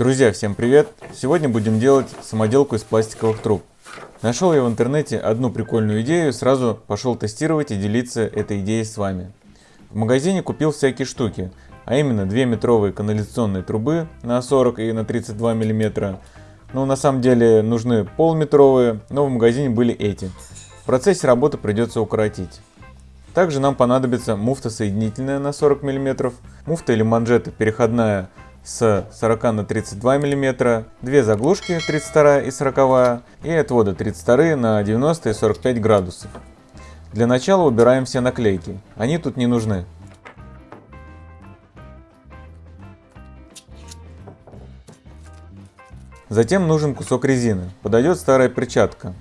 Друзья, всем привет! Сегодня будем делать самоделку из пластиковых труб. Нашел я в интернете одну прикольную идею, сразу пошел тестировать и делиться этой идеей с вами. В магазине купил всякие штуки, а именно 2 метровые канализационные трубы на 40 и на 32 миллиметра. Ну, на самом деле нужны полметровые, но в магазине были эти. В процессе работы придется укоротить. Также нам понадобится муфта соединительная на 40 мм, муфта или манжета переходная с 40 на 32 мм, две заглушки 32 и 40 и отводы 32 на 90 и 45 градусов. Для начала убираем все наклейки, они тут не нужны. Затем нужен кусок резины, подойдет старая перчатка.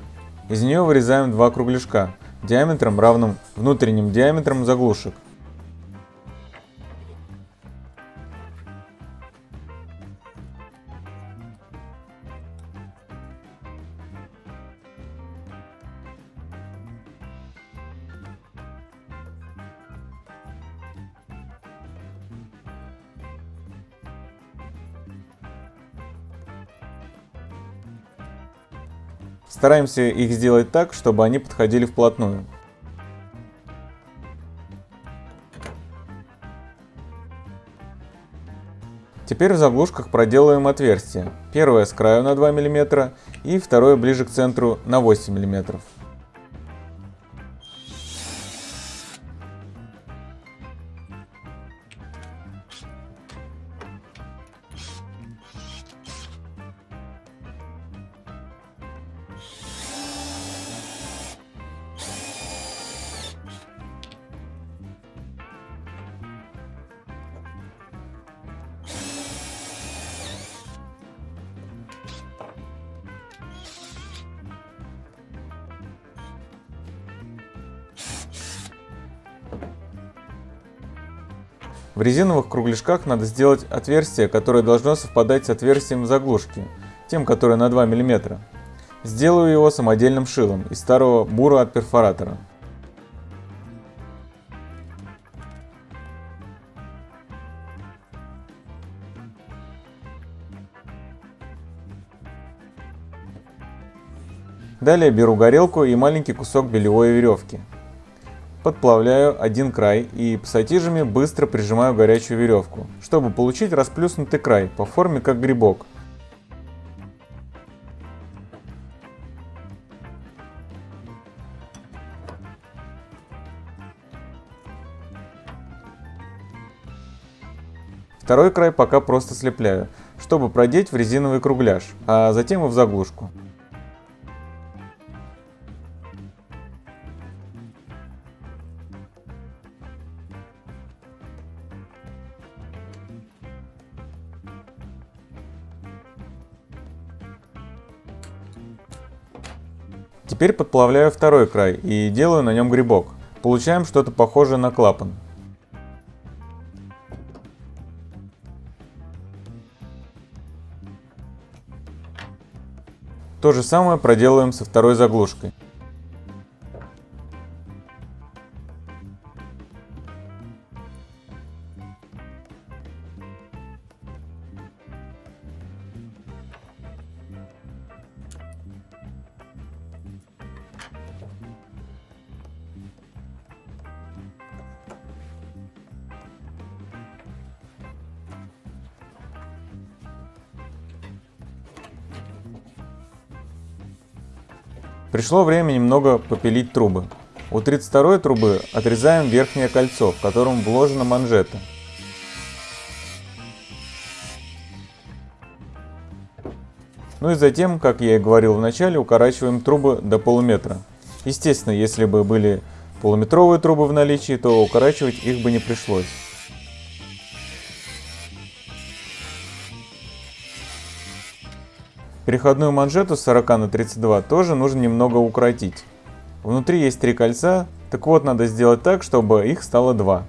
Из нее вырезаем два кругляшка диаметром равным внутренним диаметрам заглушек. Стараемся их сделать так, чтобы они подходили вплотную. Теперь в заглушках проделаем отверстие. Первое с краю на 2 мм и второе ближе к центру на 8 мм. В резиновых кругляшках надо сделать отверстие, которое должно совпадать с отверстием заглушки, тем, которое на 2 мм. Сделаю его самодельным шилом из старого бура от перфоратора. Далее беру горелку и маленький кусок белевой веревки. Подплавляю один край и пассатижами быстро прижимаю горячую веревку, чтобы получить расплюснутый край по форме как грибок. Второй край пока просто слепляю, чтобы продеть в резиновый кругляш, а затем и в заглушку. Теперь подплавляю второй край и делаю на нем грибок. Получаем что-то похожее на клапан. То же самое проделаем со второй заглушкой. Пришло время немного попилить трубы. У 32 трубы отрезаем верхнее кольцо, в котором вложена манжета. Ну и затем, как я и говорил в начале, укорачиваем трубы до полуметра. Естественно, если бы были полуметровые трубы в наличии, то укорачивать их бы не пришлось. Переходную манжету с 40 на 32 тоже нужно немного укоротить. Внутри есть три кольца, так вот надо сделать так, чтобы их стало два.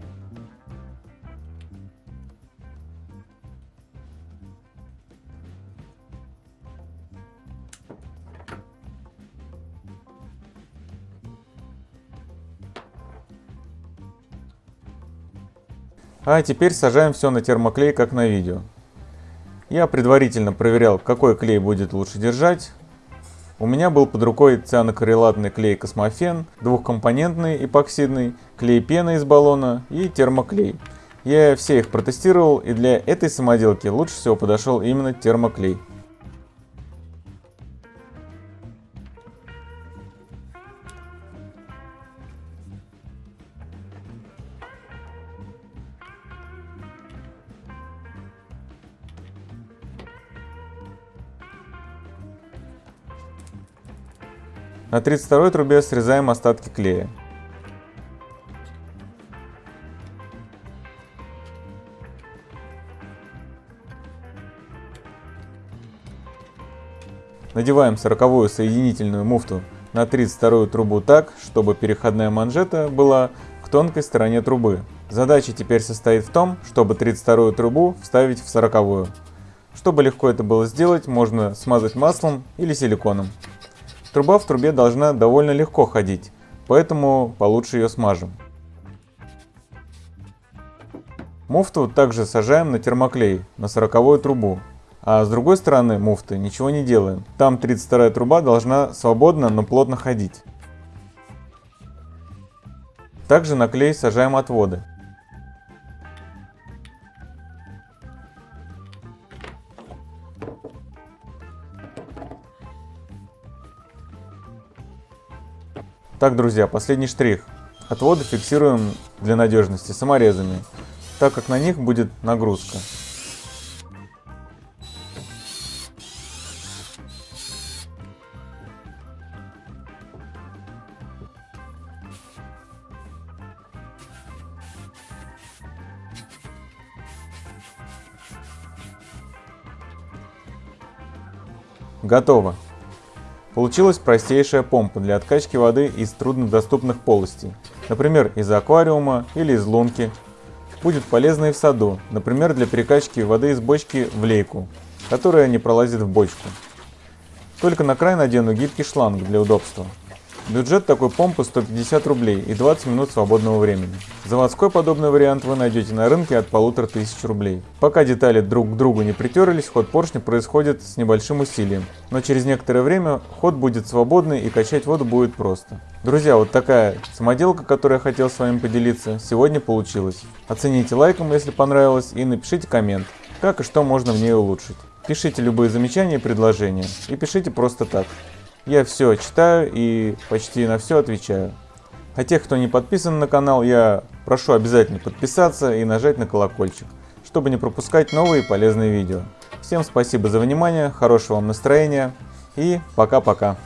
А теперь сажаем все на термоклей, как на видео. Я предварительно проверял, какой клей будет лучше держать. У меня был под рукой цианокоррелатный клей Космофен, двухкомпонентный эпоксидный, клей пена из баллона и термоклей. Я все их протестировал и для этой самоделки лучше всего подошел именно термоклей. На 32 трубе срезаем остатки клея. Надеваем 40-ю соединительную муфту на 32 трубу так, чтобы переходная манжета была к тонкой стороне трубы. Задача теперь состоит в том, чтобы 32 трубу вставить в 40-ю. Чтобы легко это было сделать, можно смазать маслом или силиконом. Труба в трубе должна довольно легко ходить, поэтому получше ее смажем. Муфту также сажаем на термоклей на 40 трубу, а с другой стороны муфты ничего не делаем. Там 32 труба должна свободно, но плотно ходить. Также на клей сажаем отводы. Так, друзья, последний штрих. Отводы фиксируем для надежности саморезами, так как на них будет нагрузка. Готово. Получилась простейшая помпа для откачки воды из труднодоступных полостей, например, из аквариума или из лунки. Будет полезна и в саду, например, для перекачки воды из бочки в лейку, которая не пролазит в бочку. Только на край надену гибкий шланг для удобства. Бюджет такой помпы 150 рублей и 20 минут свободного времени. Заводской подобный вариант вы найдете на рынке от 1500 рублей. Пока детали друг к другу не притерлись, ход поршня происходит с небольшим усилием. Но через некоторое время ход будет свободный и качать воду будет просто. Друзья, вот такая самоделка, которую я хотел с вами поделиться, сегодня получилась. Оцените лайком, если понравилось, и напишите коммент, как и что можно в ней улучшить. Пишите любые замечания и предложения. И пишите просто так. Я все читаю и почти на все отвечаю. А тех, кто не подписан на канал, я прошу обязательно подписаться и нажать на колокольчик, чтобы не пропускать новые полезные видео. Всем спасибо за внимание, хорошего вам настроения и пока-пока.